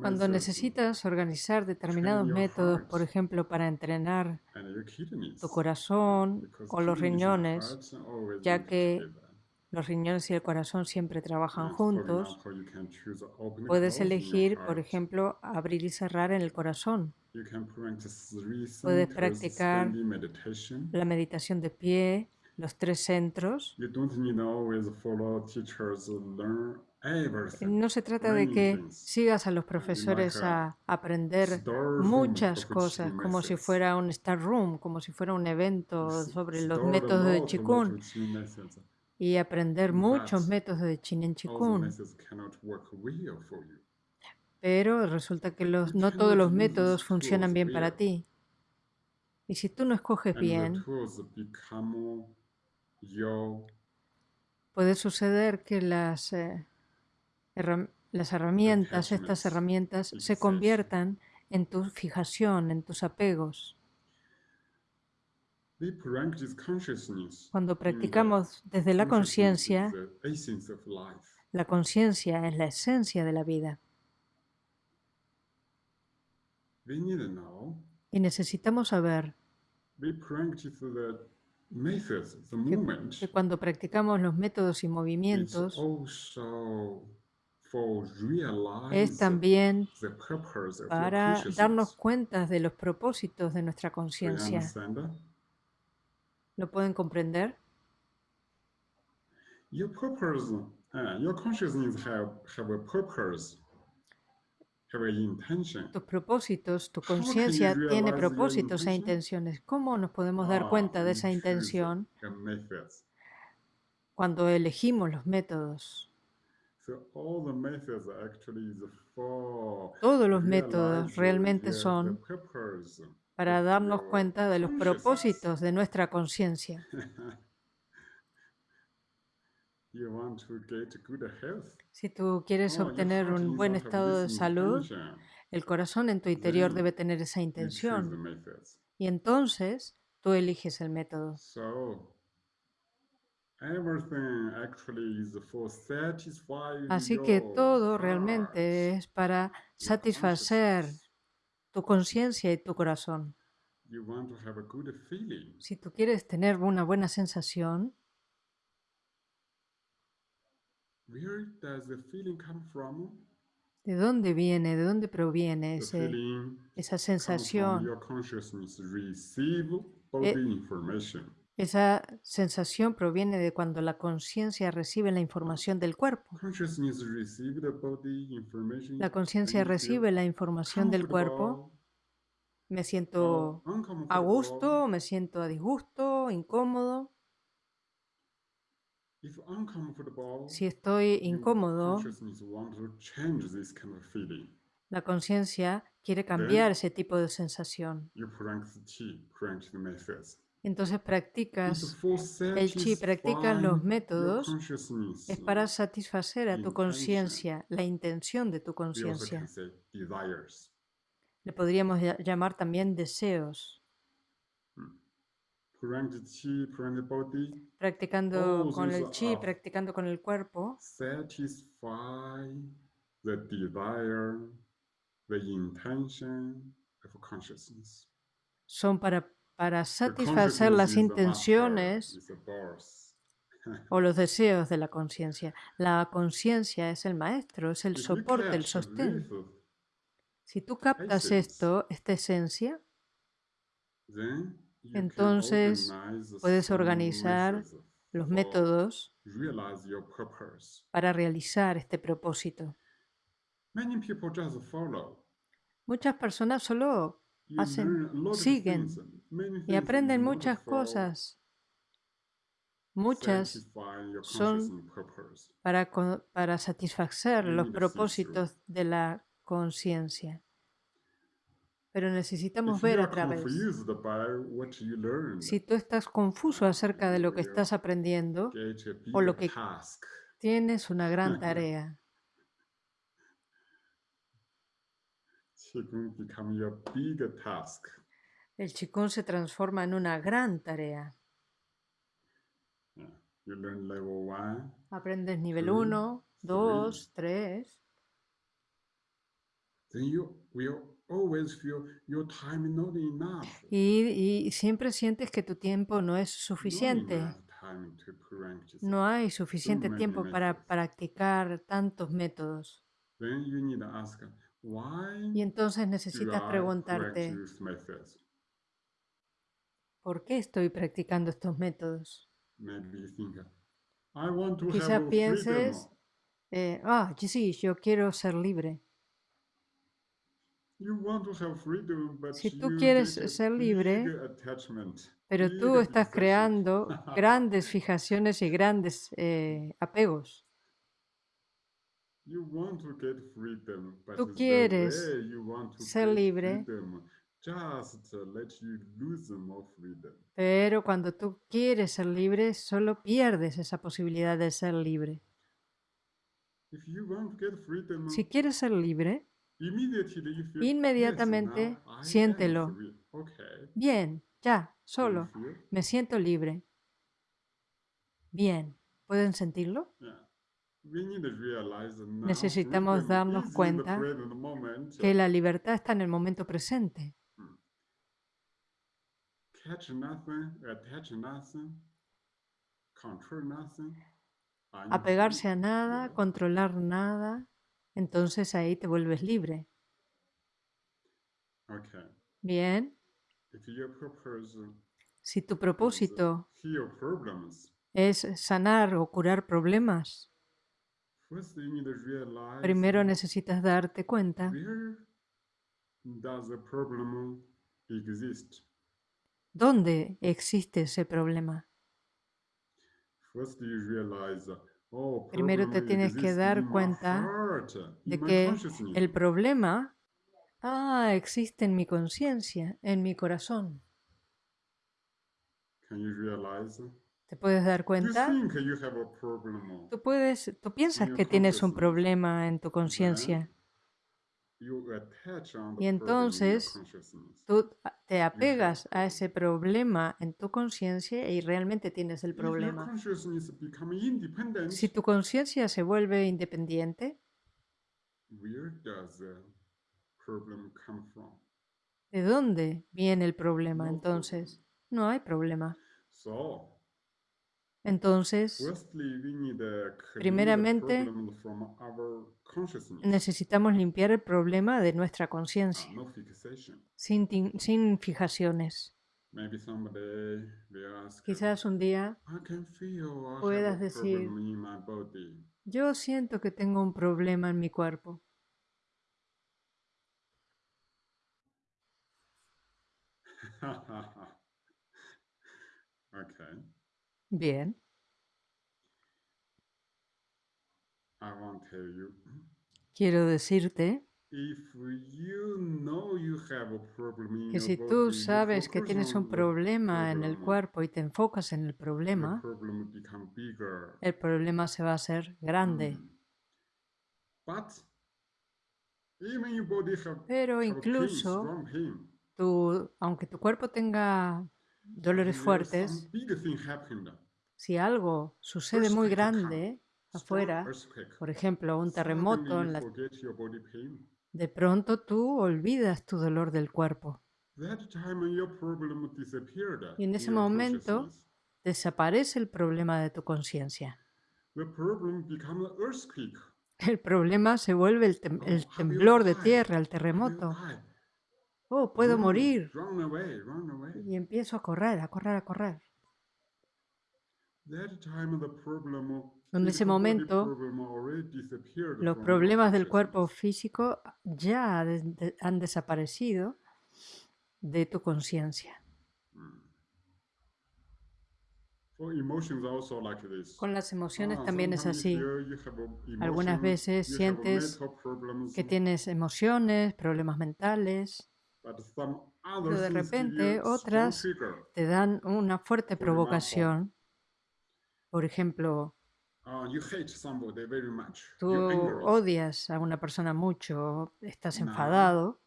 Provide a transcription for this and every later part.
Cuando necesitas organizar determinados métodos, por ejemplo, para entrenar tu corazón o los riñones, ya que los riñones y el corazón siempre trabajan juntos, puedes elegir, por ejemplo, abrir y cerrar en el corazón. Puedes practicar la meditación de pie, los tres centros. No se trata de que sigas a los profesores a aprender muchas cosas, como si fuera un Star Room, como si fuera un evento sobre los métodos de Qigong y aprender muchos métodos de Chin Chikun. Pero resulta que los, no todos los métodos funcionan bien para ti. Y si tú no escoges bien, puede suceder que las, eh, las herramientas, estas herramientas, se conviertan en tu fijación, en tus apegos. Cuando practicamos desde la conciencia, la conciencia es la esencia de la vida. Y necesitamos saber que, cuando practicamos los métodos y movimientos, es también para darnos cuenta de los propósitos de nuestra conciencia. ¿Lo pueden comprender? Tus propósitos, tu conciencia tiene propósitos e intenciones. ¿Cómo nos podemos dar ah, cuenta de esa intención cuando elegimos los métodos? Todos los métodos realmente son para darnos cuenta de los propósitos de nuestra conciencia. Si tú quieres obtener un buen estado de salud, el corazón en tu interior debe tener esa intención. Y entonces tú eliges el método. Así que todo realmente es para satisfacer tu conciencia y tu corazón. Si tú quieres tener una buena sensación, ¿de dónde viene, de dónde proviene ese, esa sensación? Eh, esa sensación proviene de cuando la conciencia recibe la información del cuerpo. La conciencia recibe la información del cuerpo. Me siento a gusto, me siento a disgusto, incómodo. Si estoy incómodo, la conciencia quiere cambiar ese tipo de sensación. Entonces practicas el chi, practicas los métodos, es para satisfacer a tu conciencia, la intención de tu conciencia. Le podríamos llamar también deseos. Practicando con el chi, practicando con el cuerpo, son para para satisfacer las intenciones o los deseos de la conciencia. La conciencia es el maestro, es el soporte, el sostén. Si tú captas esto, esta esencia, entonces puedes organizar los métodos para realizar este propósito. Muchas personas solo hacen, siguen y aprenden muchas cosas. Muchas son para, para satisfacer los propósitos de la conciencia. Pero necesitamos ver a través. Si tú estás confuso acerca de lo que estás aprendiendo o lo que tienes una gran tarea. El Qigong se transforma en una gran tarea. Aprendes nivel 1, 2, 3. Y, siempre sientes que tu tiempo no es suficiente. No hay suficiente tiempo para practicar tantos métodos. Y entonces necesitas preguntarte, ¿por qué estoy practicando estos métodos? Quizás pienses, eh, ah, sí, yo quiero ser libre. Si tú quieres ser libre, pero tú estás creando grandes fijaciones y grandes eh, apegos. Tú quieres ser libre, pero cuando tú quieres ser libre, solo pierdes esa posibilidad de ser libre. Si quieres ser libre, Inmediatamente siéntelo. Bien, ya, solo. Me siento libre. Bien, ¿pueden sentirlo? Necesitamos darnos cuenta que la libertad está en el momento presente. Apegarse a nada, controlar nada, entonces ahí te vuelves libre. Bien. Si tu propósito es sanar o curar problemas, primero necesitas darte cuenta. Dónde existe ese problema. Oh, Primero te tienes que dar cuenta de que el problema ah, existe en mi conciencia, en mi corazón. ¿Te puedes dar cuenta? Tú, puedes, tú piensas que tienes un problema en tu conciencia. Y entonces tú te apegas a ese problema en tu conciencia y realmente tienes el problema. Si tu conciencia se vuelve independiente, ¿de dónde viene el problema entonces? No hay problema. Entonces, primeramente, necesitamos limpiar el problema de nuestra conciencia, sin, sin fijaciones. Quizás un día puedas decir, yo siento que tengo un problema en mi cuerpo. Bien. Quiero decirte que si tú sabes que tienes un problema en el cuerpo y te enfocas en el problema, el problema se va a hacer grande. Pero incluso, aunque tu cuerpo tenga dolores fuertes, si algo sucede muy grande afuera, por ejemplo, un terremoto, de pronto tú olvidas tu dolor del cuerpo. Y en ese momento desaparece el problema de tu conciencia. El problema se vuelve el, el temblor de tierra, el terremoto oh, puedo morir. Y empiezo a correr, a correr, a correr. En ese momento, los problemas del cuerpo físico ya han desaparecido de tu conciencia. Con las emociones también es así. Algunas veces sientes que tienes emociones, problemas mentales, pero de repente otras te dan una fuerte provocación. Por ejemplo, uh, tú odias a una persona mucho, estás enfadado.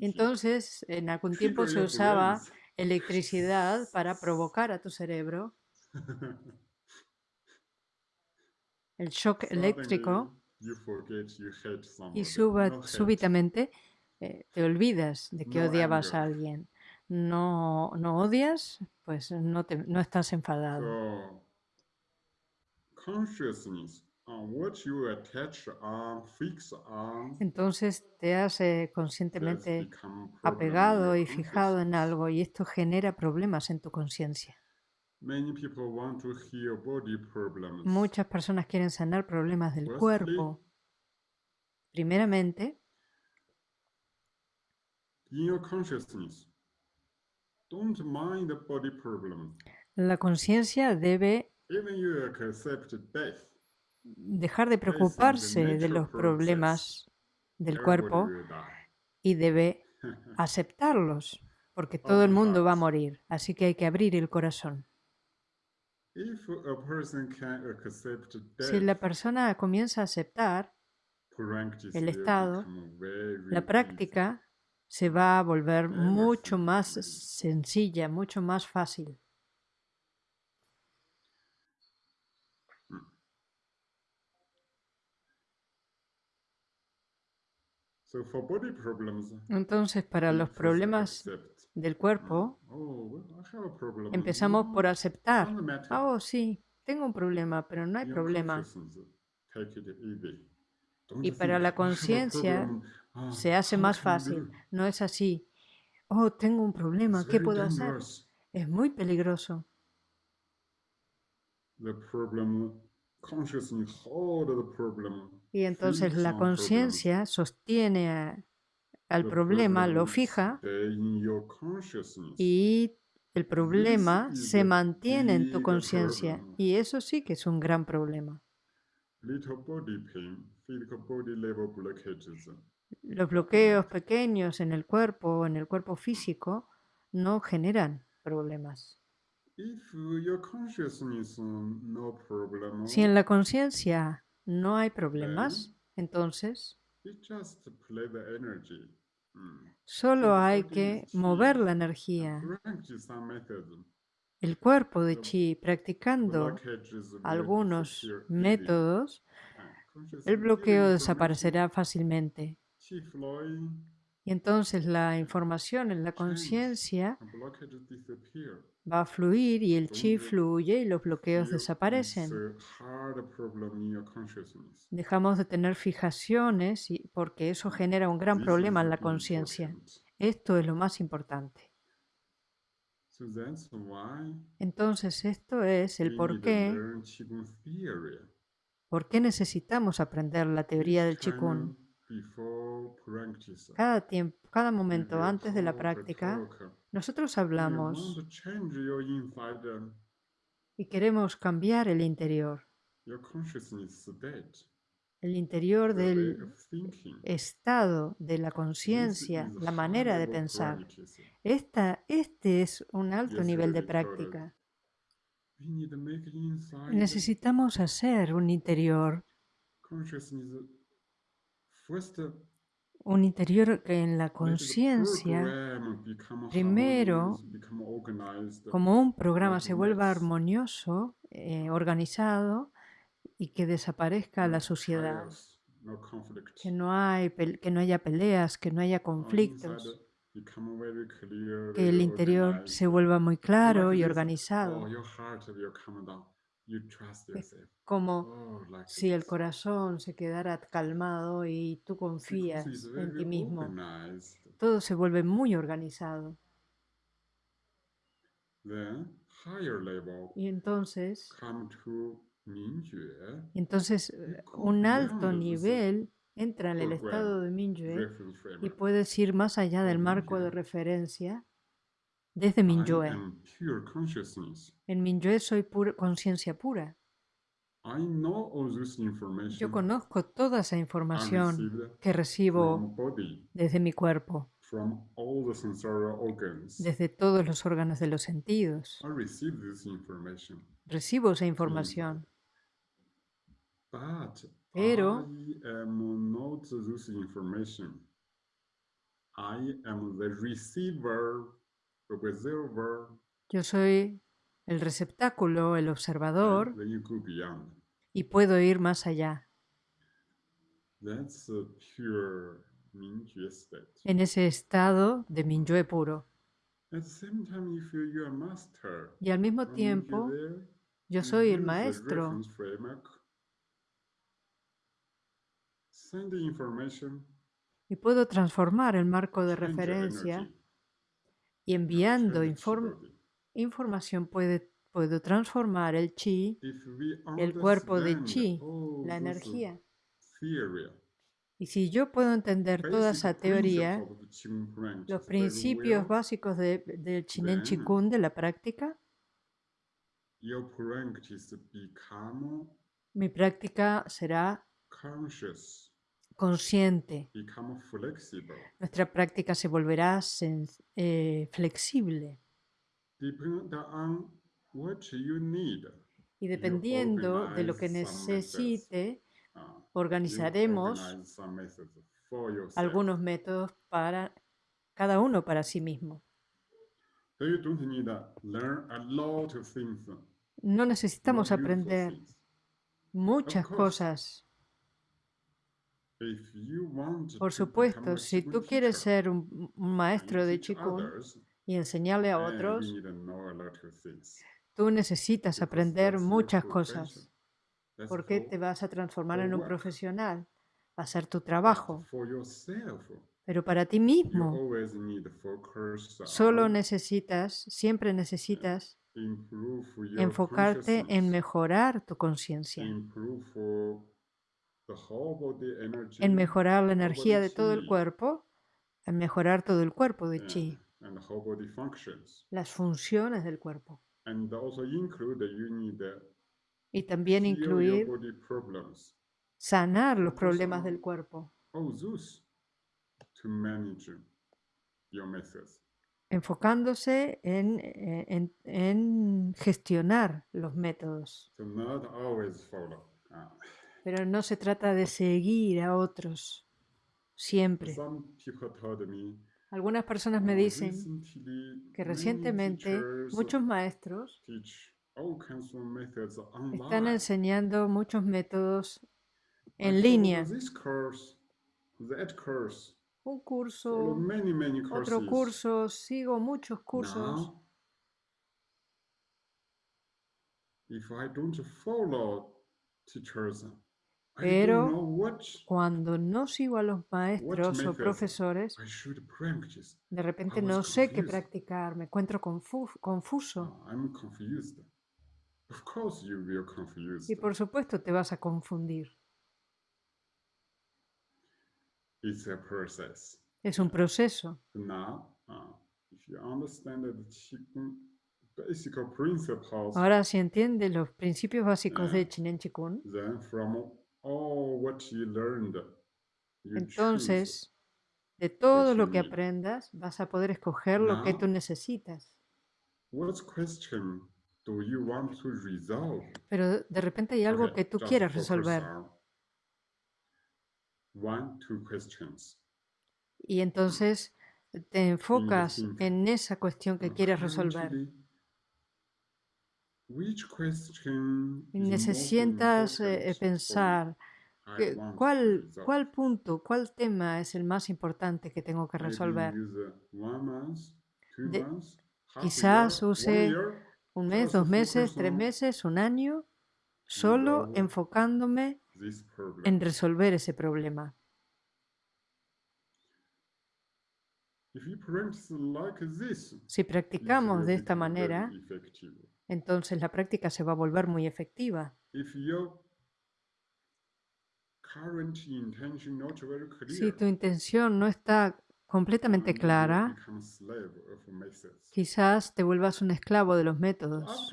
Entonces, en algún tiempo se usaba electricidad para provocar a tu cerebro. El shock eléctrico y súbitamente eh, te olvidas de que odiabas a alguien. No, no odias, pues no, te, no estás enfadado. Entonces te has eh, conscientemente apegado y fijado en algo y esto genera problemas en tu conciencia. Muchas personas quieren sanar problemas del cuerpo. Primeramente, la conciencia debe dejar de preocuparse de los problemas del cuerpo y debe aceptarlos, porque todo el mundo va a morir, así que hay que abrir el corazón. Si la persona comienza a aceptar el estado, la práctica se va a volver mucho más sencilla, mucho más fácil. Entonces, para los problemas del cuerpo, oh, empezamos por aceptar. Oh, sí, tengo un problema, pero no hay problema. Y para la conciencia ah, se hace más fácil. No es así. Oh, tengo un problema, ¿qué puedo hacer? Es muy peligroso. Y entonces la conciencia sostiene al problema, lo fija y el problema se mantiene en tu conciencia. Y eso sí que es un gran problema. Los bloqueos pequeños en el cuerpo o en el cuerpo físico no generan problemas. Si en la conciencia no hay problemas, entonces solo hay que mover la energía. El cuerpo de chi, practicando algunos métodos, el bloqueo desaparecerá fácilmente. Y entonces la información en la conciencia va a fluir y el chi fluye y los bloqueos desaparecen. Dejamos de tener fijaciones porque eso genera un gran problema en la conciencia. Esto es lo más importante. Entonces esto es el por qué, por qué necesitamos aprender la teoría del Qigong. Cada tiempo, cada momento antes de la práctica, nosotros hablamos y queremos cambiar el interior. El interior del estado de la conciencia, la manera de pensar. Esta, este es un alto nivel de práctica. Necesitamos hacer un interior un interior que en la conciencia, primero, como un programa se vuelva armonioso, eh, organizado y que desaparezca la suciedad, que no, hay, que no haya peleas, que no haya conflictos, que el interior se vuelva muy claro y organizado como oh, si el corazón se quedara calmado y tú confías en ti mismo. Todo se vuelve muy organizado. Y entonces, entonces un alto nivel entra en el estado de Mingyue y puedes ir más allá del marco de referencia desde Mingyue. En Mingyue soy conciencia pura. Yo conozco toda esa información que recibo desde mi cuerpo, desde todos los órganos de los sentidos. Recibo esa información. Pero yo soy el receptáculo, el observador, y puedo ir más allá. En ese estado de Mingyue puro. Y al mismo tiempo, yo soy el maestro. Y puedo transformar el marco de referencia y enviando información puede, puedo transformar el chi, el cuerpo de chi, la energía. Y si yo puedo entender toda esa teoría, los principios básicos del Chinen Chikun, de la práctica, mi práctica será consciente. Nuestra práctica se volverá eh, flexible. Y dependiendo de lo que necesite, ah, organizaremos algunos métodos para cada uno para sí mismo. No necesitamos aprender muchas cosas por supuesto, si tú quieres ser un, maestro de Qigong y enseñarle a otros, tú necesitas aprender muchas cosas, porque te vas a transformar en un profesional, va a ser tu trabajo. Pero para ti mismo, solo necesitas, siempre necesitas enfocarte en mejorar tu conciencia en mejorar la energía de todo el cuerpo, en mejorar todo el cuerpo de chi, las funciones del cuerpo. Y también incluir sanar los problemas del cuerpo. Enfocándose en, en, en gestionar los métodos pero no se trata de seguir a otros siempre. Algunas personas me dicen que recientemente muchos maestros están enseñando muchos métodos en línea. Un curso, otro curso, sigo muchos cursos. Pero cuando no sigo a los maestros o profesores, de repente no sé qué practicar, me encuentro confuso. Y por supuesto te vas a confundir. Es un proceso. Ahora, si entiendes los principios básicos de Chinen Chikun, entonces, de todo lo que aprendas, vas a poder escoger lo que tú necesitas. Pero de repente hay algo que tú quieras resolver. Y entonces te enfocas en esa cuestión que quieres resolver. Necesitas eh, pensar cuál, cuál punto, cuál tema es el más importante que tengo que resolver. quizás use un mes, dos meses, tres meses, un año, solo enfocándome en resolver ese problema. Si practicamos de esta manera, entonces la práctica se va a volver muy efectiva. Si tu intención no está completamente clara, quizás te vuelvas un esclavo de los métodos.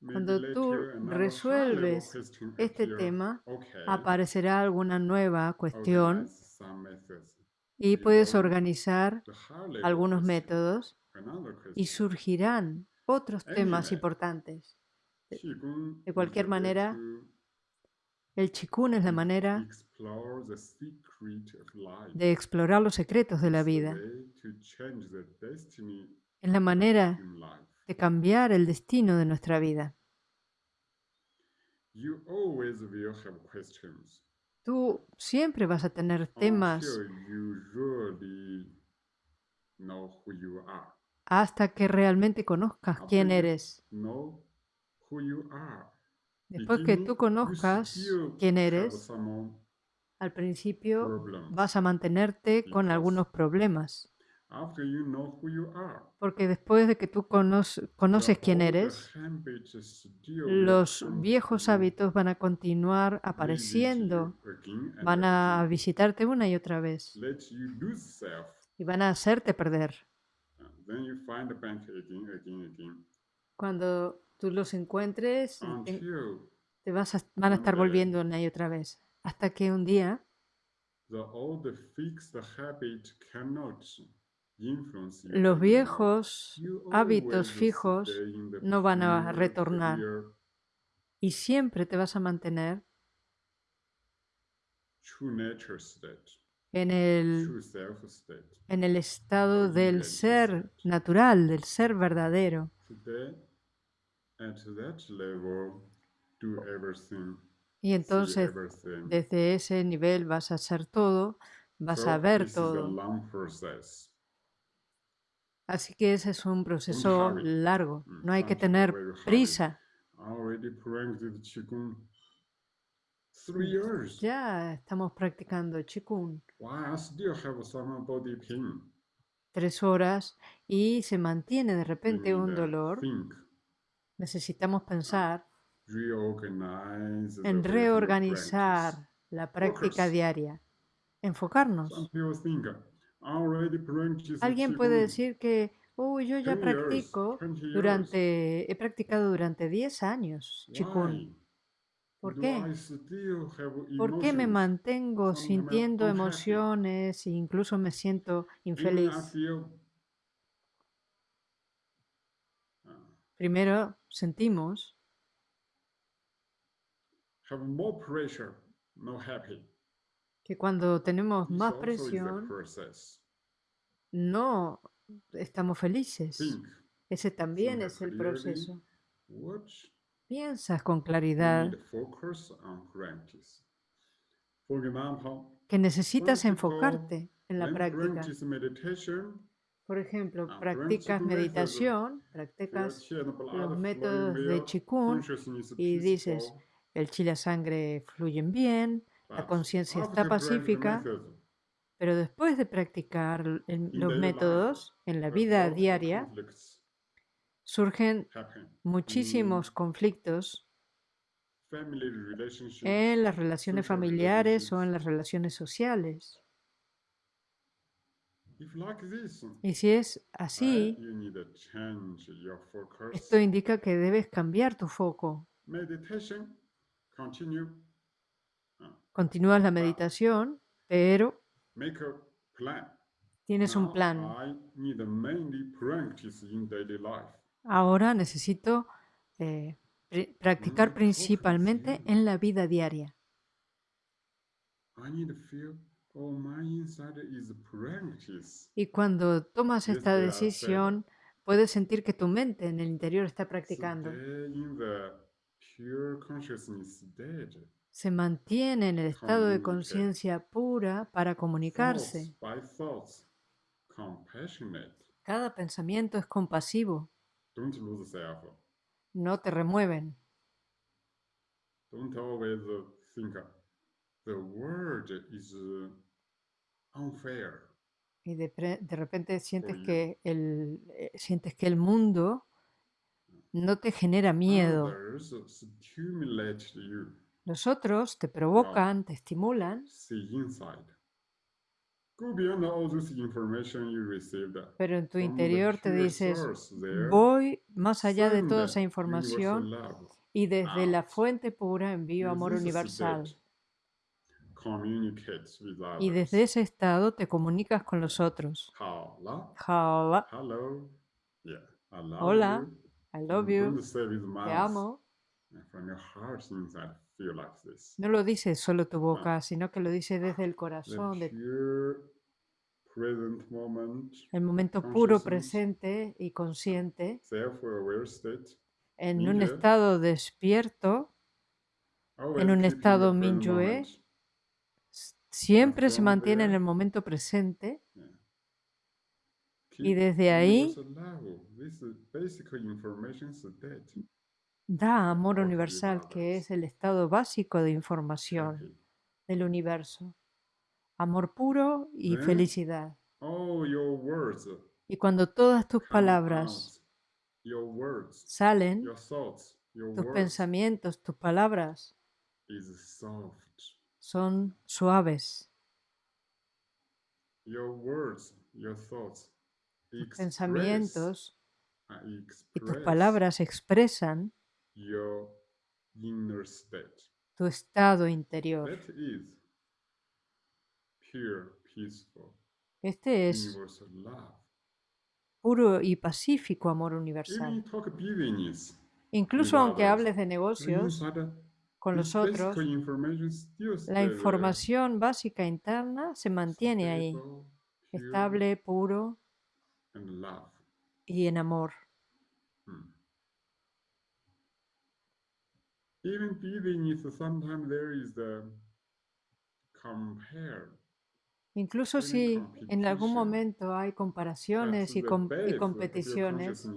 Cuando tú resuelves este tema, aparecerá alguna nueva cuestión y puedes organizar algunos métodos y surgirán otros temas importantes. De cualquier manera, el chikun es la manera de explorar los secretos de la vida. Es la manera de cambiar el destino de nuestra vida. Tú siempre vas a tener temas hasta que realmente conozcas quién eres. Después que tú conozcas quién eres, al principio vas a mantenerte con algunos problemas. Porque después de que tú conoces quién eres, los viejos hábitos van a continuar apareciendo, van a visitarte una y otra vez. Y van a hacerte perder. Cuando tú los encuentres, te vas a, van a estar volviendo una y otra vez, hasta que un día los viejos hábitos fijos no van a retornar. y siempre te vas a mantener en el, en el estado del ser natural, del ser verdadero. Y entonces, desde ese nivel vas a hacer todo, vas a ver todo. Así que ese es un proceso largo, no hay que tener prisa. Ya estamos practicando Qigong. Tres horas y se mantiene de repente un dolor. Necesitamos pensar en reorganizar la práctica diaria, enfocarnos. Alguien puede decir que, oh, yo ya practico durante, he practicado durante 10 años Qigong. ¿Por qué? ¿Por qué me mantengo sintiendo emociones e incluso me siento infeliz? Ah. Primero sentimos que cuando tenemos más presión, no estamos felices. Ese también es el proceso. Piensas con claridad que necesitas enfocarte en la práctica. Por ejemplo, practicas meditación, practicas los métodos de Qigong y dices, el chi y la sangre fluyen bien, la conciencia está pacífica, pero después de practicar los métodos en la vida diaria, surgen muchísimos conflictos en las relaciones familiares o en las relaciones sociales. Y si es así, esto indica que debes cambiar tu foco. Continúas la meditación, pero tienes un plan. Ahora necesito eh, practicar principalmente en la vida diaria. Y cuando tomas esta decisión, puedes sentir que tu mente en el interior está practicando. se mantiene en el estado de conciencia pura para comunicarse. Cada pensamiento es compasivo. No te remueven. Y de, repente sientes que, el, eh, sientes que el mundo no te genera miedo. Los otros te provocan, te estimulan. Pero en tu interior te dices, voy más allá de toda esa información y desde la fuente pura envío amor universal. Y desde ese estado te comunicas con los otros. Hola. Hola. I love you. Te amo. No lo dice solo tu boca, sino que lo dice desde el corazón. el momento puro presente y consciente en un estado despierto en un estado Minyue siempre se mantiene en el momento presente y desde ahí da amor universal, que es el estado básico de información del universo. Amor puro y felicidad. Y cuando todas tus palabras salen, tus pensamientos, tus palabras son suaves. Tus pensamientos y tus palabras expresan tu estado interior. Este es puro y pacífico amor universal. Incluso aunque hables de negocios con los otros, la información básica interna se mantiene ahí, estable, puro y en amor. Incluso si en algún momento hay comparaciones y, competiciones,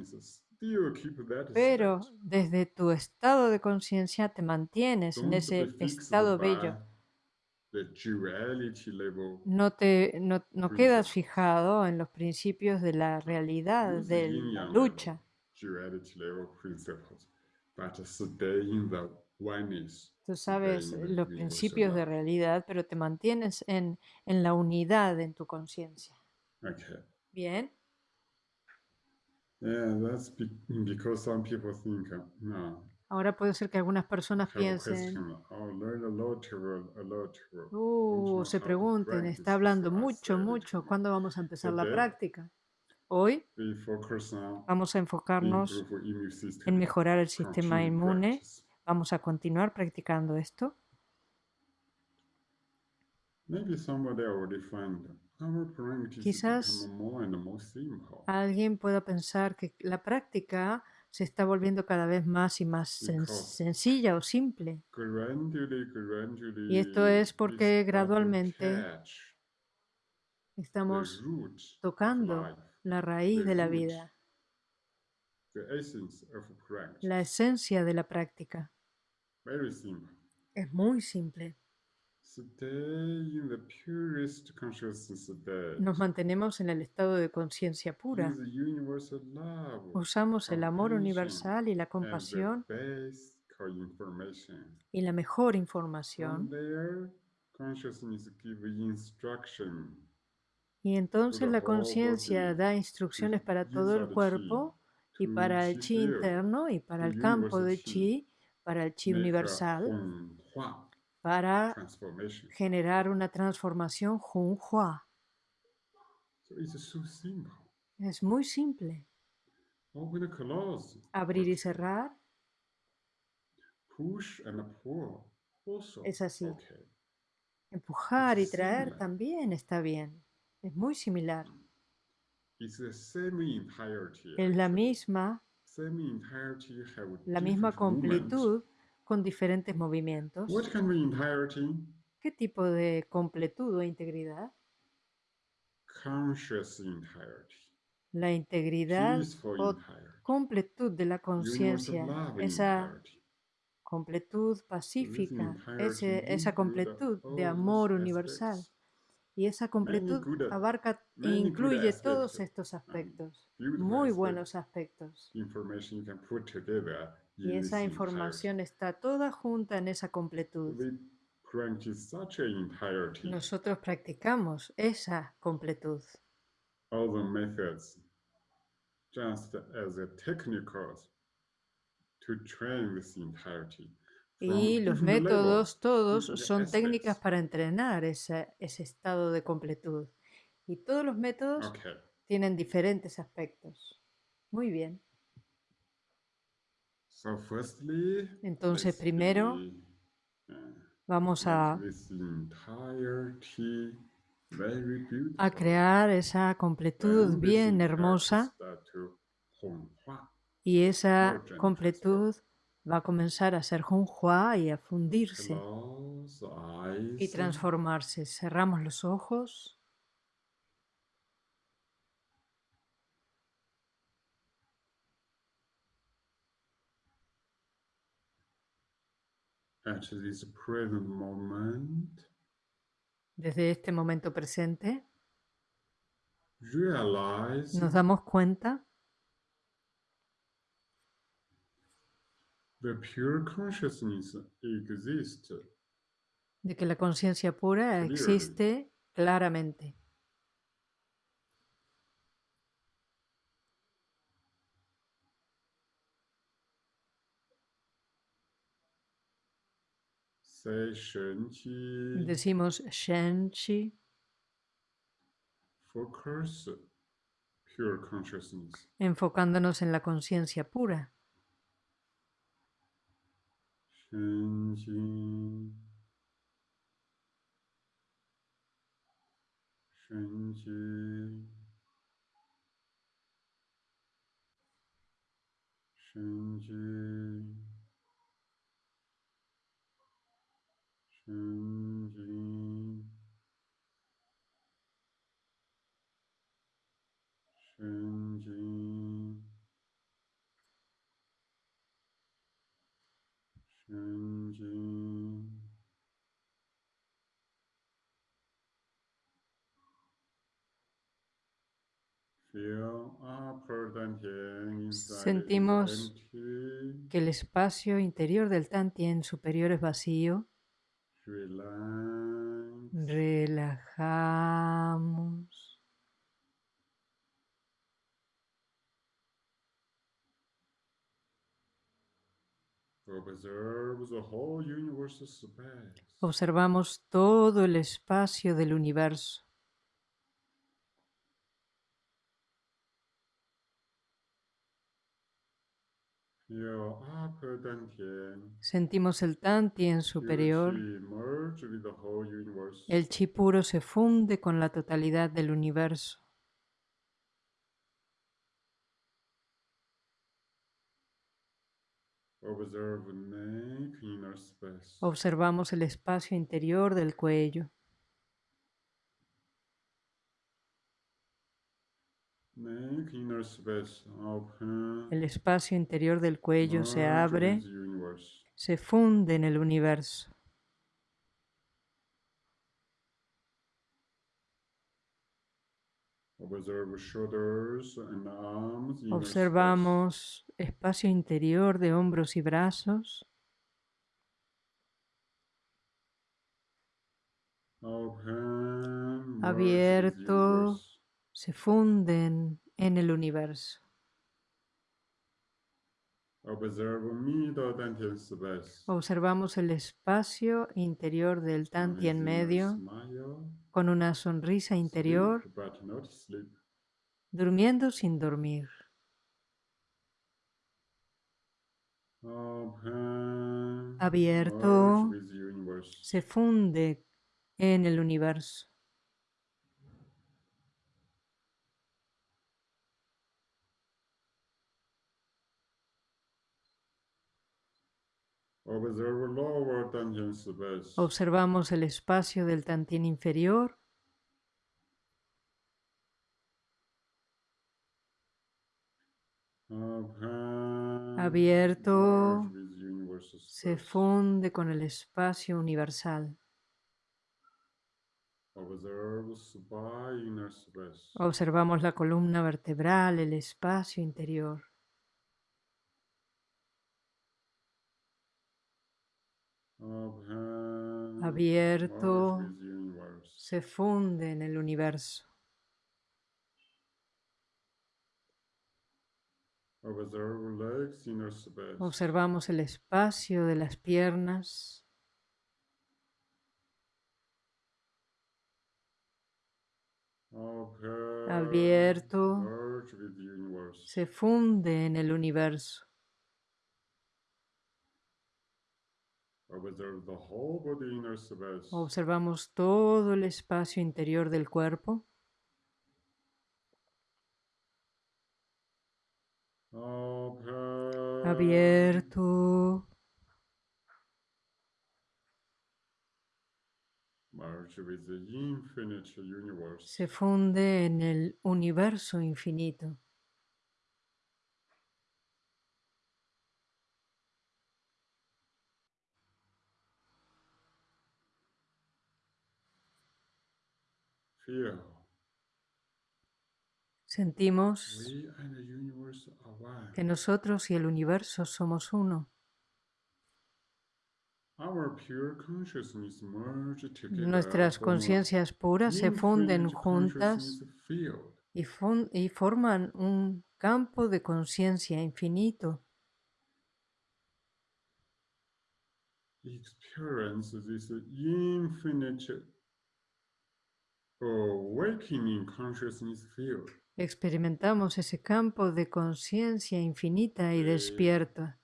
pero desde tu estado de conciencia te mantienes en ese estado bello. No, te, no, quedas fijado en los principios de la realidad, de la lucha. Tú sabes los principios de realidad, pero te mantienes en, en la unidad en tu conciencia. Bien. Ahora puede ser que algunas personas piensen, uh, se pregunten, está hablando mucho, mucho, ¿cuándo vamos a empezar la práctica? Hoy vamos a enfocarnos en mejorar el sistema inmune. Vamos a continuar practicando esto. Quizás alguien pueda pensar que la práctica se está volviendo cada vez más y más sencilla o simple. Y esto es porque gradualmente estamos tocando la raíz de la vida, la esencia de la práctica. Es muy simple. Nos mantenemos en el estado de conciencia pura. Usamos el amor universal y la compasión y la mejor información. Y entonces la conciencia da instrucciones para todo el cuerpo y para el chi interno y para el campo de chi, para el chi universal, para generar una transformación Hua. Es muy simple. Abrir y cerrar. Es así. Empujar y traer también está bien. Es muy similar. Es la misma, la misma completud con diferentes movimientos. ¿Qué tipo de completud o integridad? La integridad o completud de la conciencia, esa completud pacífica, esa completud de amor universal. Y esa completud abarca e incluye todos estos aspectos, muy buenos aspectos. Y esa información está toda junta en esa completud. Nosotros practicamos esa completud. Y los métodos todos son técnicas para entrenar ese, estado de completud. Y todos los métodos tienen diferentes aspectos. Muy bien. Entonces, primero vamos a, a crear esa completud bien hermosa y esa completud va a comenzar a ser Junhua y a fundirse y transformarse. Cerramos los ojos. Desde este momento presente, nos damos cuenta de que la conciencia pura existe claramente. Decimos Shenchi. Enfocándonos en la conciencia pura. 神经神经神经神经 Sentimos que el espacio interior del Tantien superior es vacío Relajamos. Observamos todo el espacio del universo. Sentimos el Tantien superior. El chi puro se funde con la totalidad del universo. Observamos el espacio interior del cuello. El espacio interior del cuello se abre, se funde en el universo. Observamos espacio interior de hombros y brazos. Abierto se funden en el universo. Observamos el espacio interior del Tantien medio con una sonrisa interior, durmiendo sin dormir. Abierto, se funde en el universo. Observamos el espacio del Tantien inferior. Abierto, se funde con el espacio universal. Observamos la columna vertebral, el espacio interior. Abierto, se funde en el universo. Observamos el espacio de las piernas. Abierto, se funde en el universo. Observamos todo el espacio interior del cuerpo. Abierto. Se funde en el universo infinito. Sentimos que nosotros y el universo somos uno. Nuestras conciencias puras se funden juntas y, y forman un campo de conciencia infinito. Experimentamos ese campo de conciencia infinita y despierta.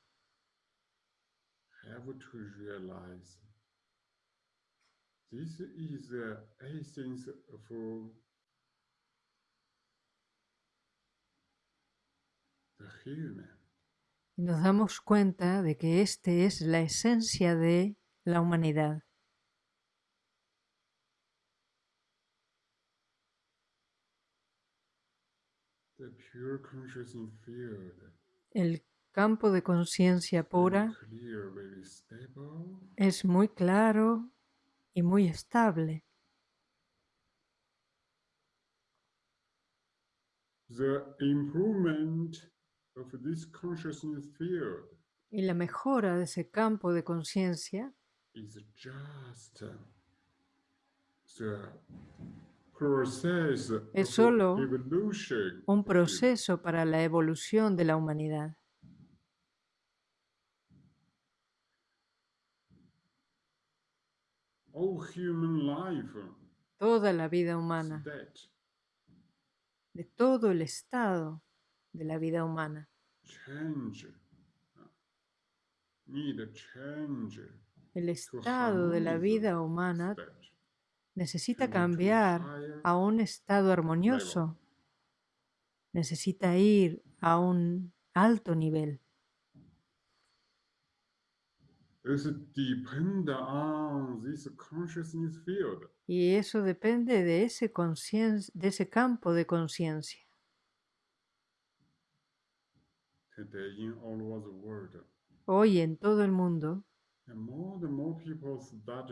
Y nos damos cuenta de que este es la esencia de la humanidad. El campo de conciencia pura es muy claro y muy estable. y la mejora de ese campo de conciencia es solo un proceso para la evolución de la humanidad. Toda la vida humana, de todo el estado de la vida humana. El estado de la vida humana necesita cambiar a un estado armonioso, necesita ir a un alto nivel. Y eso depende de ese, de ese campo de conciencia. Hoy en todo el mundo,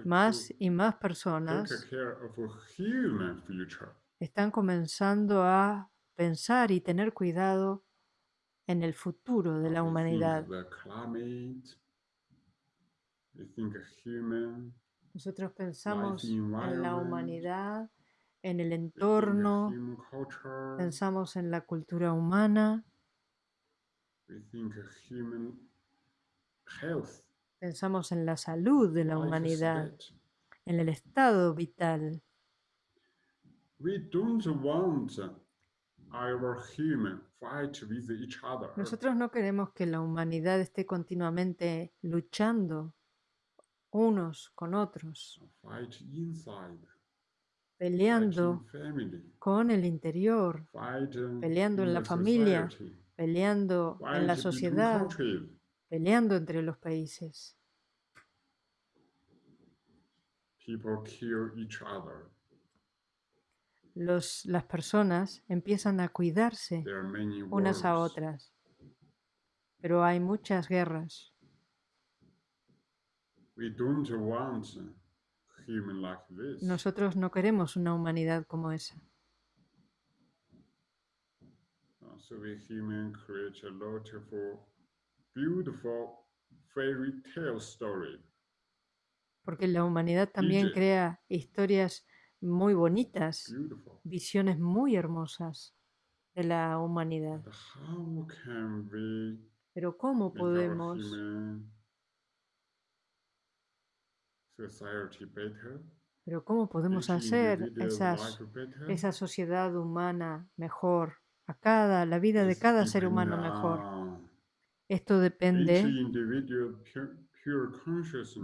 más y más personas están comenzando a pensar y tener cuidado en el futuro de la humanidad. Nosotros pensamos en la humanidad, en el entorno, pensamos en la cultura humana, Pensamos en la salud de la humanidad, en el estado vital. Nosotros no queremos que la humanidad esté continuamente luchando unos con otros, peleando con el interior, peleando en la familia, peleando en la sociedad, peleando entre los países. Los, las personas empiezan a cuidarse unas a otras, pero hay muchas guerras. Nosotros no queremos una humanidad como esa. Porque la humanidad también crea historias muy bonitas, visiones muy hermosas de la humanidad. Pero ¿cómo podemos pero ¿cómo podemos hacer esa sociedad humana mejor, a cada, la vida de cada ser humano mejor? Esto depende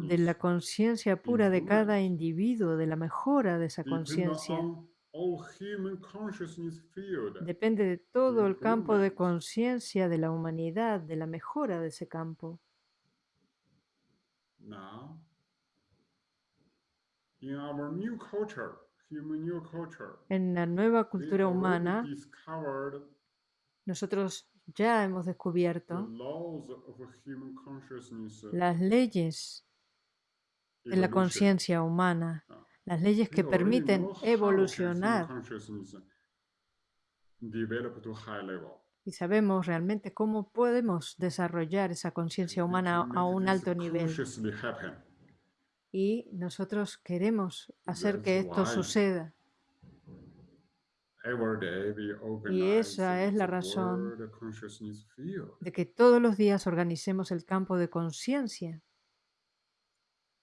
de la conciencia pura de cada individuo, de la mejora de esa conciencia. Depende de todo el campo de conciencia de la humanidad, de la mejora de ese campo. En la nueva cultura humana, nosotros ya hemos descubierto las leyes de la conciencia humana, ah. las leyes que permiten evolucionar. Y sabemos realmente cómo podemos desarrollar esa conciencia humana a un alto nivel. Y nosotros queremos hacer que esto suceda. Y esa es la razón de que todos los días organicemos el campo de conciencia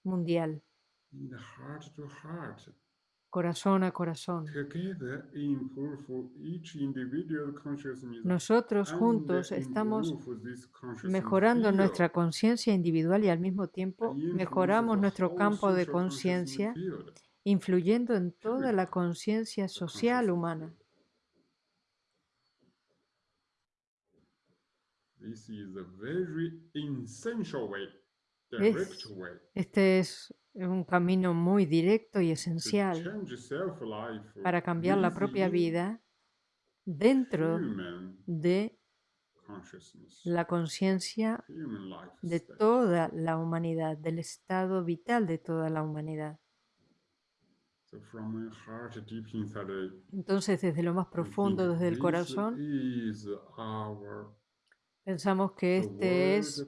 mundial, corazón a corazón. Nosotros juntos estamos mejorando nuestra conciencia individual y al mismo tiempo mejoramos nuestro campo de conciencia influyendo en toda la conciencia social humana. este es un camino muy directo y esencial para cambiar la propia vida dentro de la conciencia de toda la humanidad, del estado vital de toda la humanidad. Entonces, desde lo más profundo, desde el corazón, pensamos que este es,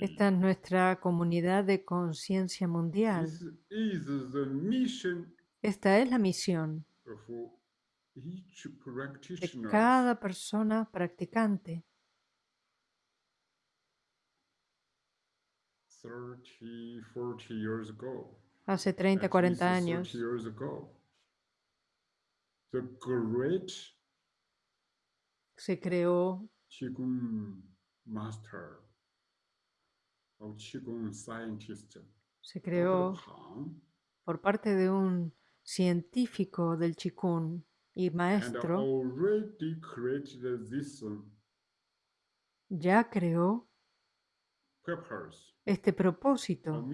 esta es nuestra comunidad de conciencia mundial. Esta es la misión de cada persona practicante. 30, 40 years ago hace 30, 40 años. Se creó se creó por parte de un científico del Qigong y maestro, ya creó este propósito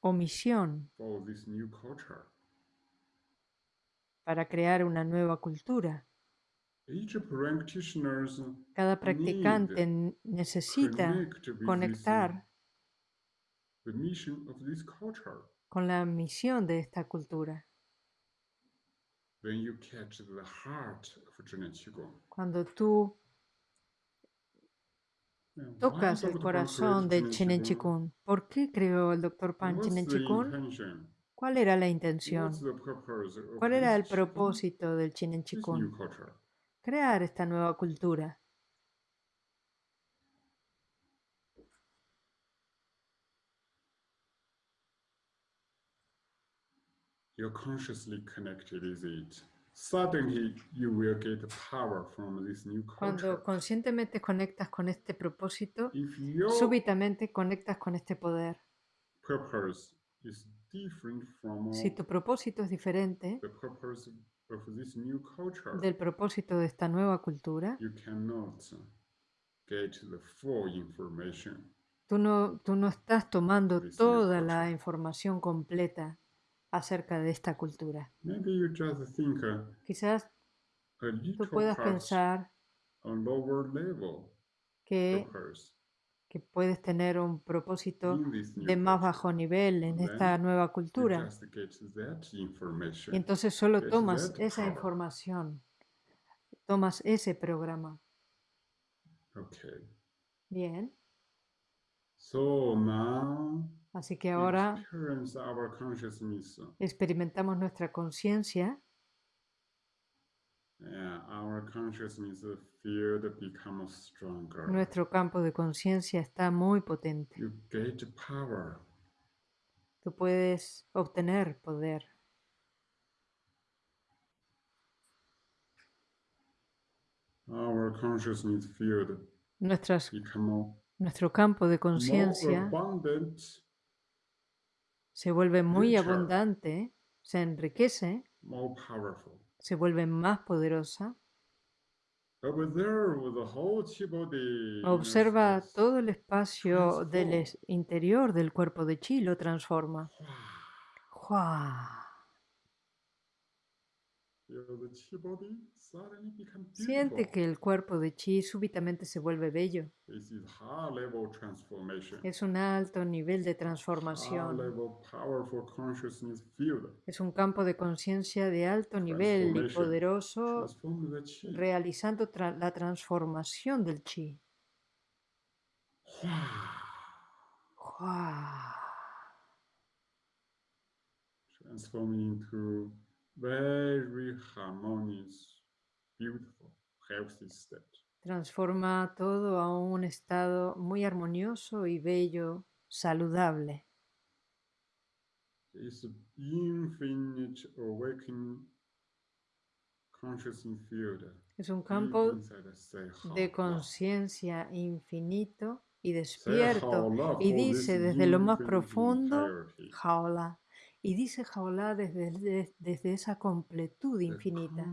o misión para crear una nueva cultura. Cada practicante necesita conectar con la misión de esta cultura. Cuando tú tocas el corazón de Chinen Chikun. ¿Por qué creó el doctor Pan Chinen Chikun? ¿Cuál era la intención? ¿Cuál era el propósito del Chinen Chikun? Crear esta nueva cultura. You're consciously connected, is it? Cuando conscientemente conectas con este propósito, súbitamente conectas con este poder. Si tu propósito es diferente del propósito de esta nueva cultura, tú no, tú no estás tomando toda la información completa acerca de esta cultura. Quizás tú puedas pensar que, que puedes tener un propósito de más bajo nivel en esta nueva cultura. Y entonces solo tomas esa información, tomas ese programa. Bien. So now Así que ahora experimentamos nuestra conciencia. Nuestro campo de conciencia está muy potente. Tú puedes obtener poder. nuestro campo de conciencia se vuelve muy abundante, se enriquece, se vuelve más poderosa. Observa todo el espacio del interior del cuerpo de chi, lo transforma. Siente que el cuerpo de chi súbitamente se vuelve bello. Es un alto nivel de transformación. Es un campo de conciencia de alto nivel y poderoso realizando la transformación del chi. Transforming into very harmonious. Transforma todo a un estado muy armonioso y bello, saludable. This infinite awakening. Es un campo de conciencia infinito y despierto. Y dice desde lo más profundo, jaola, y dice jaola desde, desde esa completud infinita.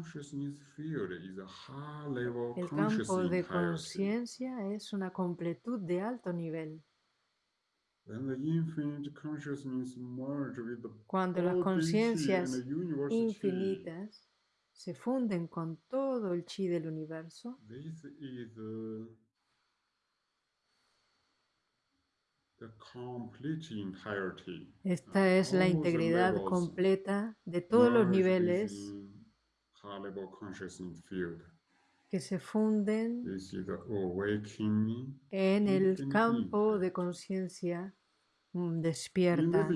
El campo de conciencia es una completud de alto nivel. Cuando las conciencias infinitas se funden con todo el chi del universo, esta es la integridad completa de todos los niveles que se funden en el campo de conciencia mm, despierta.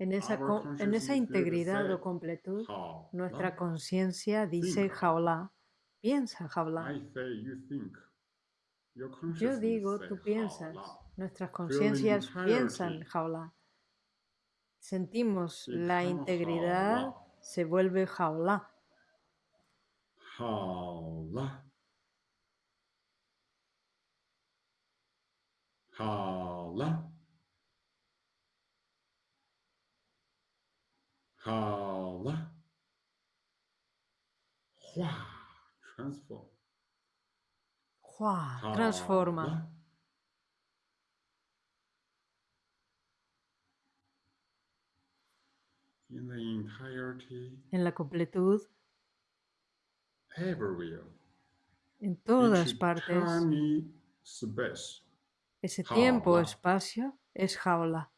En esa, en esa integridad o completud, nuestra conciencia dice jaula, piensa jaula. Yo digo, tú piensas. Nuestras conciencias piensan jaula. Sentimos la integridad, se vuelve jaula. Jaula. Jaula. Jaula. Transform. Transforma. En la completud, en todas partes, ese tiempo, espacio, es jaula.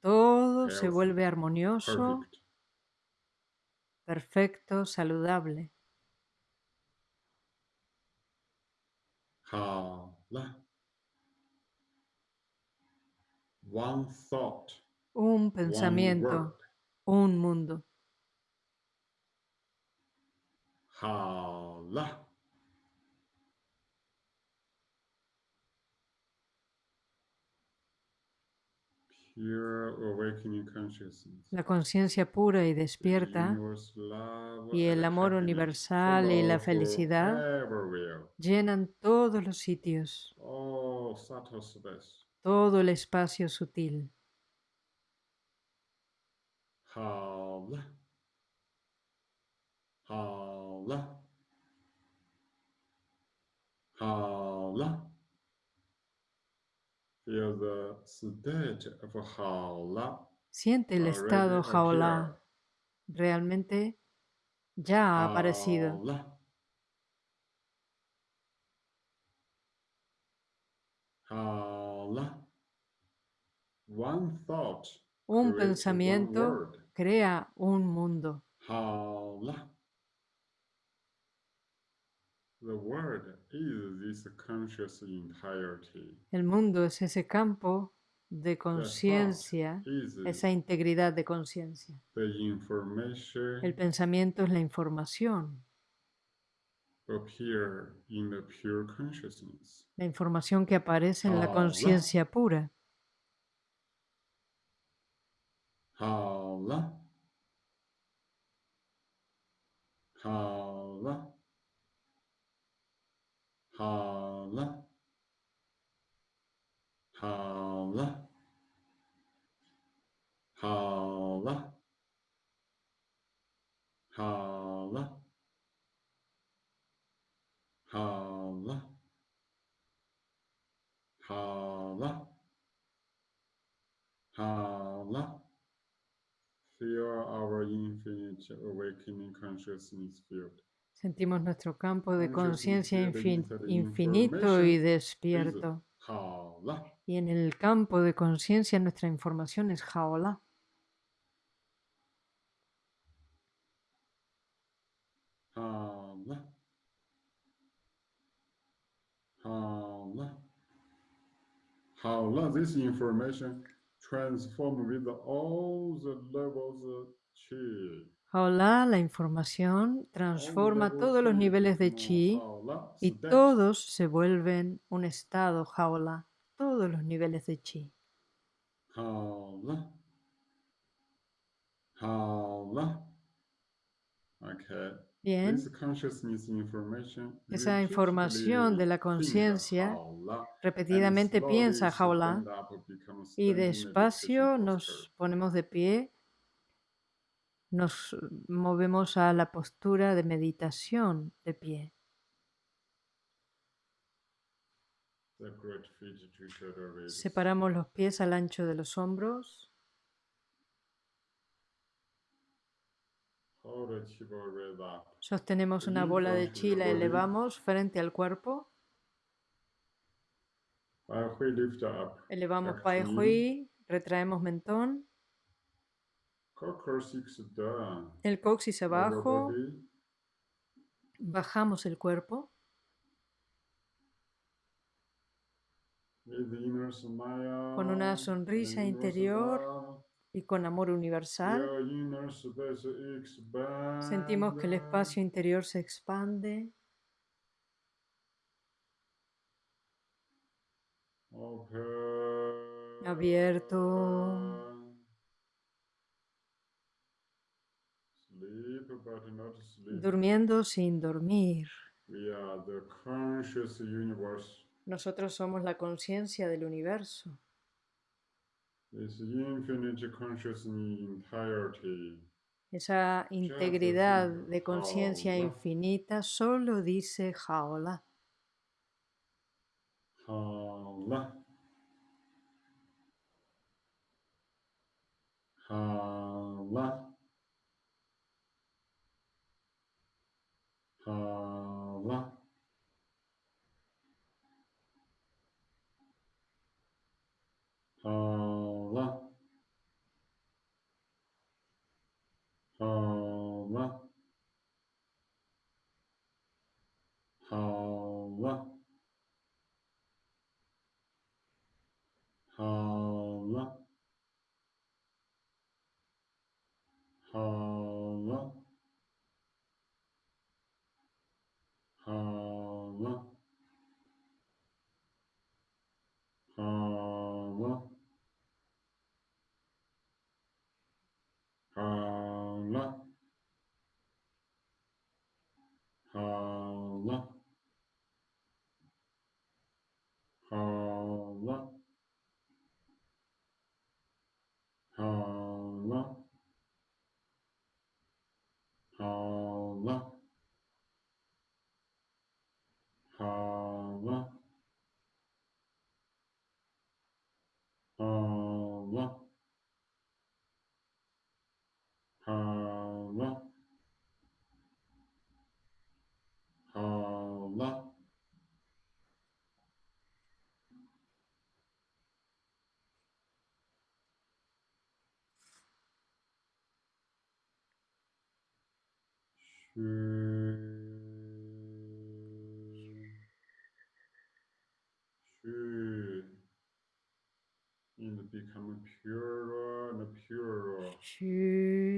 Todo se vuelve armonioso, perfecto, saludable. Un pensamiento, un mundo. La conciencia pura y despierta y el amor universal y la felicidad llenan todos los sitios todo el espacio sutil. Havla. Havla. Havla. Feel the. Siente el estado jaula. Realmente ya ha aparecido. Un pensamiento crea un mundo. El mundo es ese campo de conciencia, esa integridad de conciencia. El pensamiento es la información. La información que aparece en la conciencia pura. Havla. Havla. Havla. Havla. Havla. Havla. Havla. Havla. Havla. Hala. Hala. Hala. Hala. Hala. Hala. Sentimos nuestro campo de conciencia infinito y despierto. Y en el campo de conciencia nuestra información es jaola. Jaola, this information transform with all the levels of chi. Jaola, la información, transforma todos los niveles de chi y todos se vuelven un estado jaola, todos los niveles de chi. Jaola. Jaola. Bien. Esa información de la conciencia repetidamente piensa jaola y despacio nos ponemos de pie nos movemos a la postura de meditación de pie. Separamos los pies al ancho de los hombros. Sostenemos una bola de chi, la elevamos frente al cuerpo. Elevamos Pai Hui, retraemos mentón. El coxis abajo. Bajamos el cuerpo. Con una sonrisa interior y con amor universal. Sentimos que el espacio interior se expande. Abierto. durmiendo sin dormir. Nosotros somos la conciencia del universo. Esa integridad de conciencia infinita solo dice Jaola. Jaola. Jaola.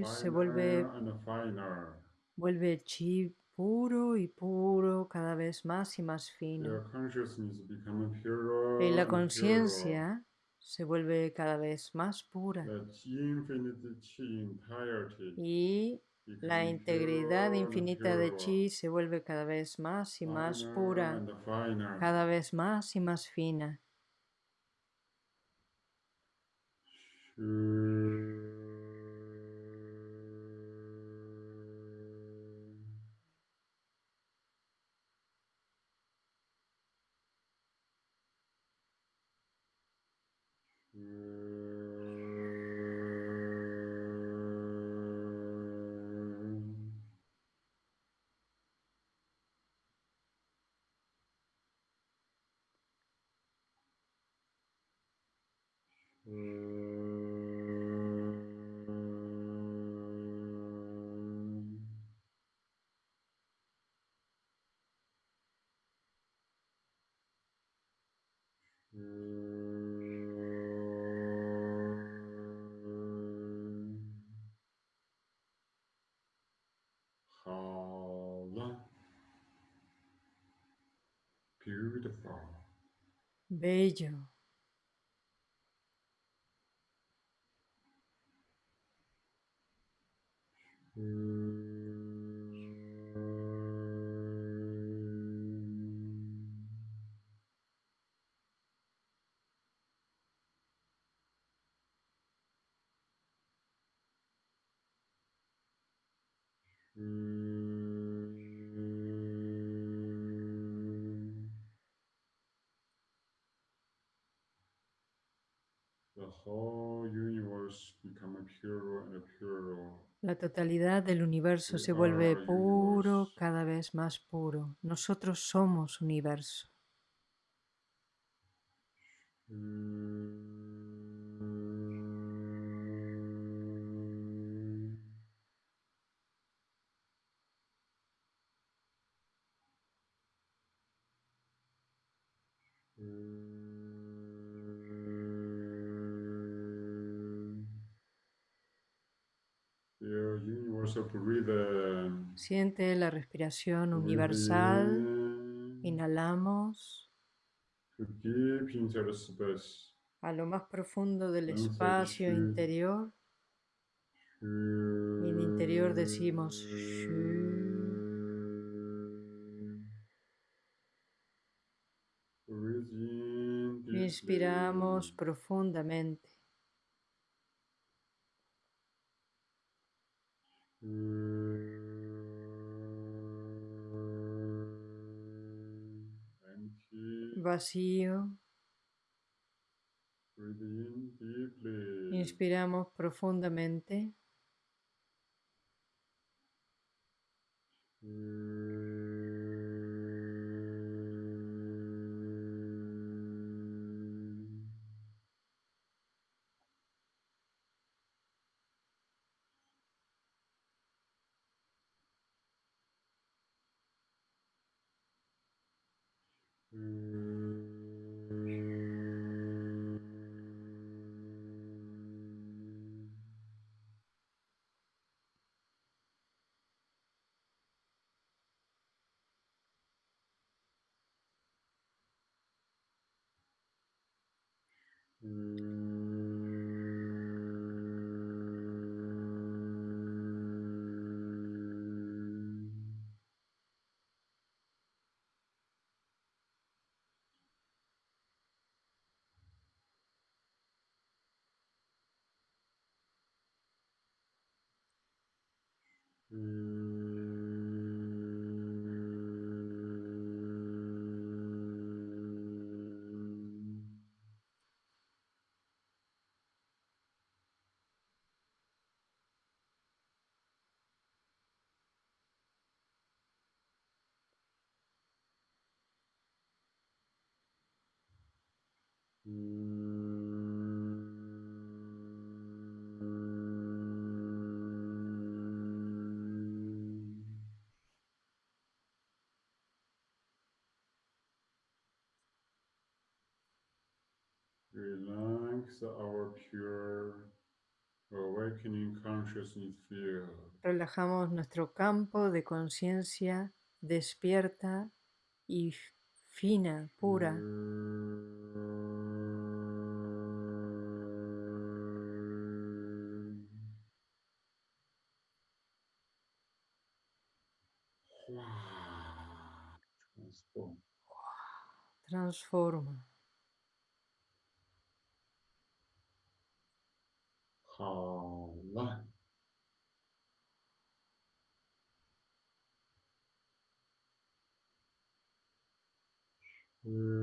Se vuelve, vuelve el chi puro y puro, cada vez más y más fino. Y la conciencia se vuelve cada vez más pura. Y la integridad infinita de chi se vuelve cada vez más y más pura, cada vez más y más fina. Bello. Totalidad del universo se vuelve puro, cada vez más puro. Nosotros somos universo. Siente la respiración universal. Inhalamos. A lo más profundo del espacio interior. Y en interior decimos Inspiramos profundamente. Vacío. Inspiramos profundamente. Relajamos nuestro campo de conciencia despierta y fina, pura. Transforma. 전화 음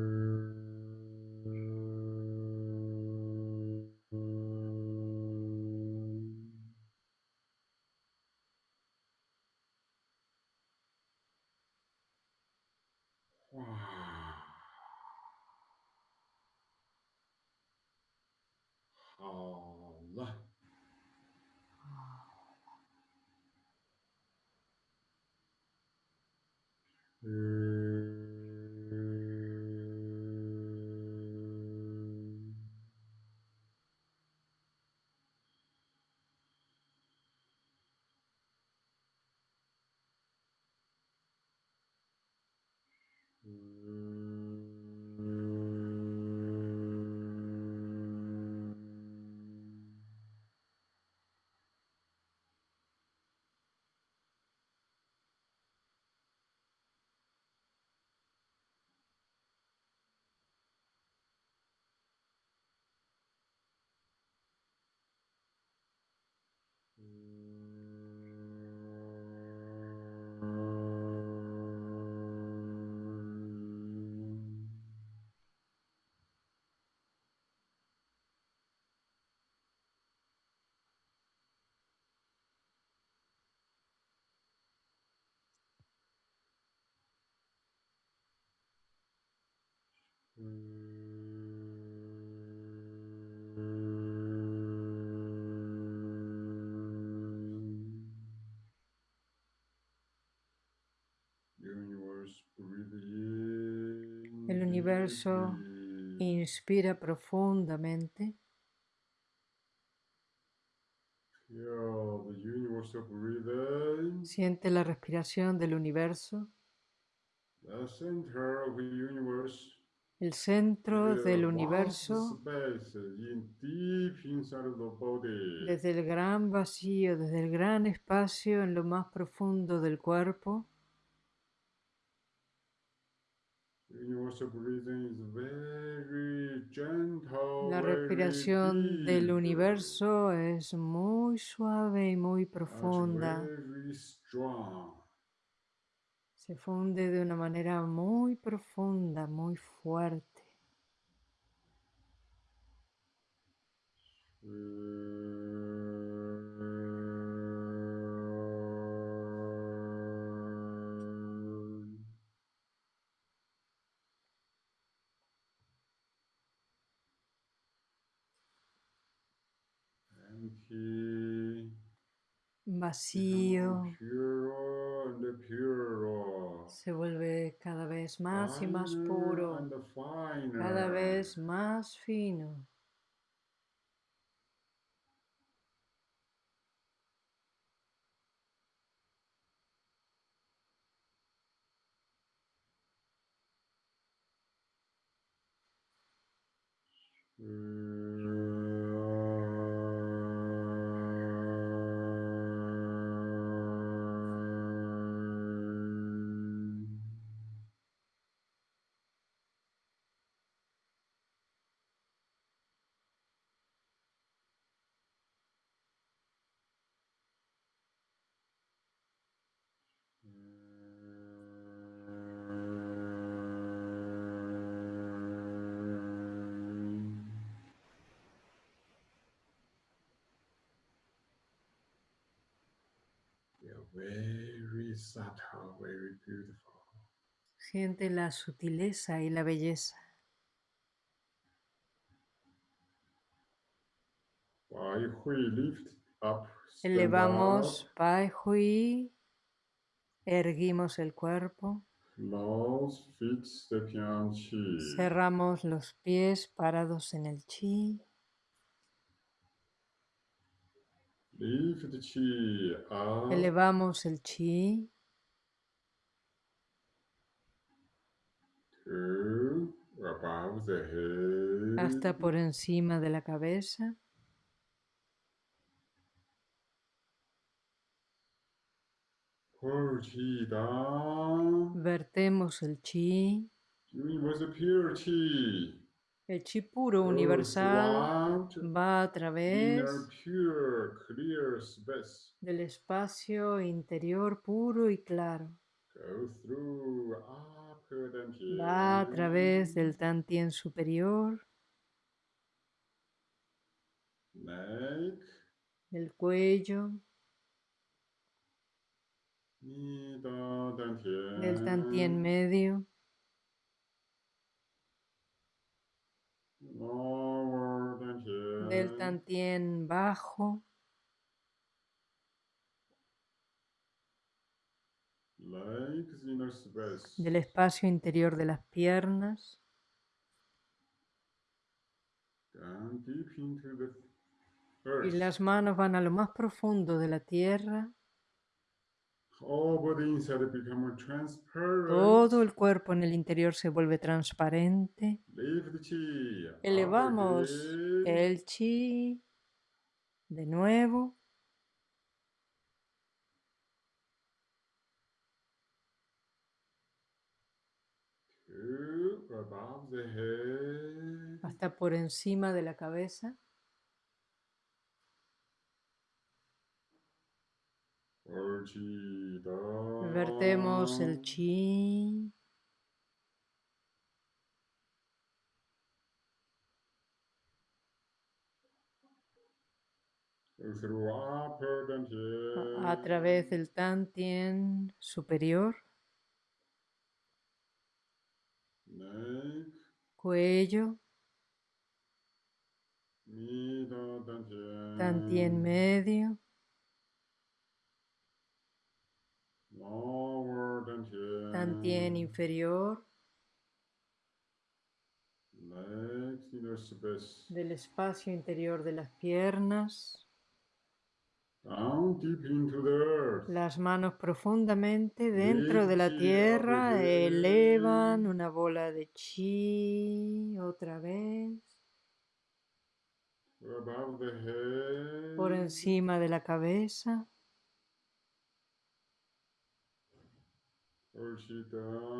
El universo inspira profundamente. Siente la respiración del universo. El centro del universo, desde el gran vacío, desde el gran espacio en lo más profundo del cuerpo. La respiración del universo es muy suave y muy profunda. Se funde de una manera muy profunda, muy fuerte. vacío se vuelve cada vez más y más puro, cada vez más fino. Siente la sutileza y la belleza. Elevamos Pai Hui, erguimos el cuerpo, cerramos los pies parados en el chi. Elevamos el chi. Hasta por encima de la cabeza. Vertemos el chi. El chi puro universal va a través del espacio interior puro y claro. Va a través del tantien superior, del cuello, del tantien medio, del tantien bajo, del espacio interior de las piernas. Y las manos van a lo más profundo de la tierra. Todo el cuerpo en el interior se vuelve transparente. Elevamos el chi de nuevo. Hasta por encima de la cabeza. Vertemos el chi. A través del tantien superior. Cuello. Tantien medio. Tantien inferior. Del espacio interior de las piernas. Las manos profundamente dentro de la tierra elevan una bola de chi otra vez. Por encima de la cabeza.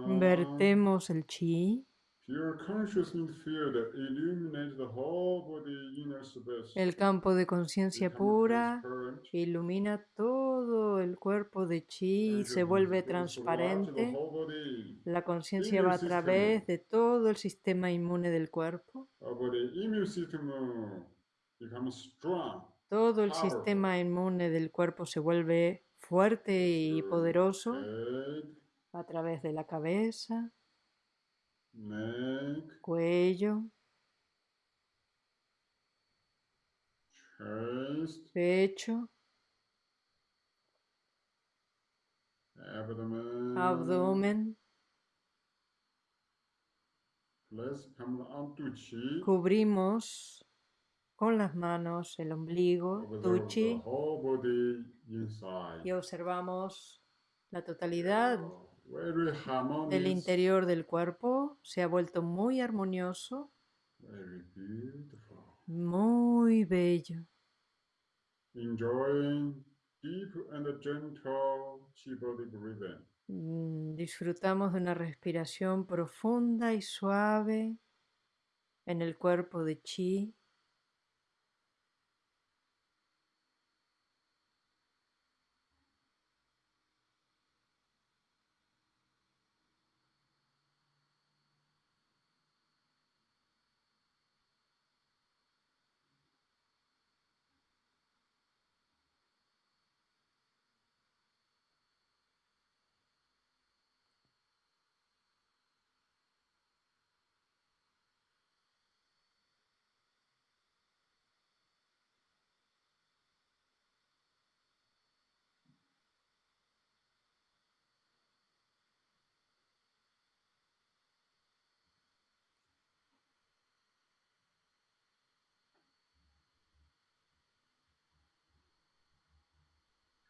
Vertemos el chi. El campo de conciencia pura ilumina todo el cuerpo de chi y se vuelve transparente. La conciencia va a través de todo el sistema inmune del cuerpo. Todo el sistema inmune del cuerpo se vuelve fuerte y poderoso a través de la cabeza, cuello, pecho, abdomen, cubrimos con las manos el ombligo, tuchi, y observamos la totalidad del interior del cuerpo se ha vuelto muy armonioso, muy bello. Mm, disfrutamos de una respiración profunda y suave en el cuerpo de chi.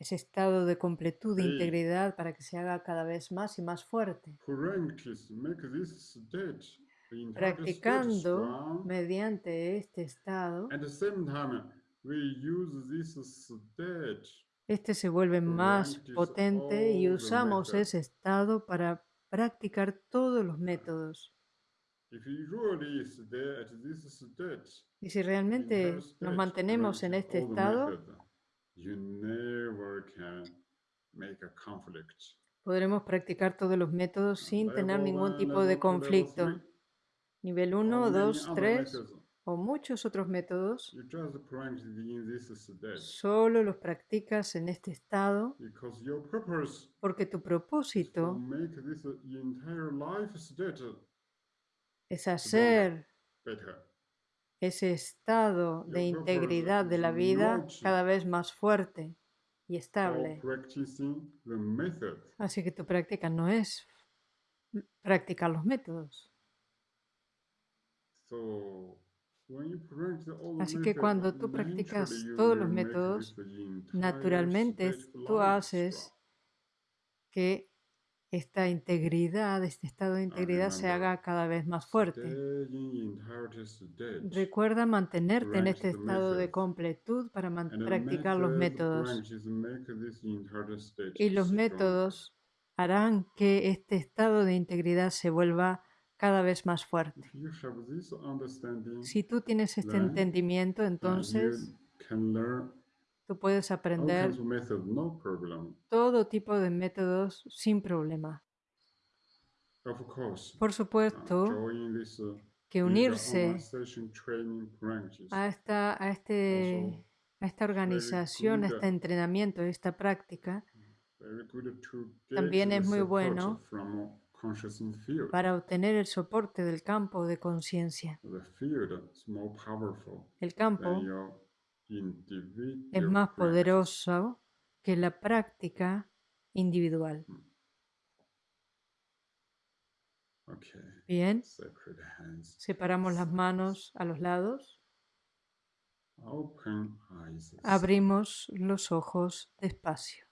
ese estado de completud, de integridad, para que se haga cada vez más y más fuerte. Practicando mediante este estado, este se vuelve más potente y usamos ese estado para practicar todos los métodos. Y si realmente nos mantenemos en este estado, podremos practicar todos los métodos sin tener ningún tipo de conflicto. Nivel 1, 2, 3 o muchos otros métodos, solo los practicas en este estado porque tu propósito es hacer ese estado de integridad de la vida cada vez más fuerte y estable. Así que tu práctica no es practicar los métodos. Así que cuando tú practicas todos los métodos, naturalmente tú haces que esta integridad, este estado de integridad se haga cada vez más fuerte. Recuerda mantenerte en este estado de completud para practicar los métodos. Y los métodos harán que este estado de integridad se vuelva cada vez más fuerte. Si tú tienes este entendimiento, entonces tú puedes aprender todo tipo de métodos sin problema. Por supuesto uh, que unirse a esta, a este, a esta organización, a este entrenamiento, a esta práctica, también es muy bueno para obtener el soporte del campo de conciencia. El campo es más poderoso que la práctica individual. Hmm. Bien, separamos las manos a los lados. Abrimos los ojos despacio.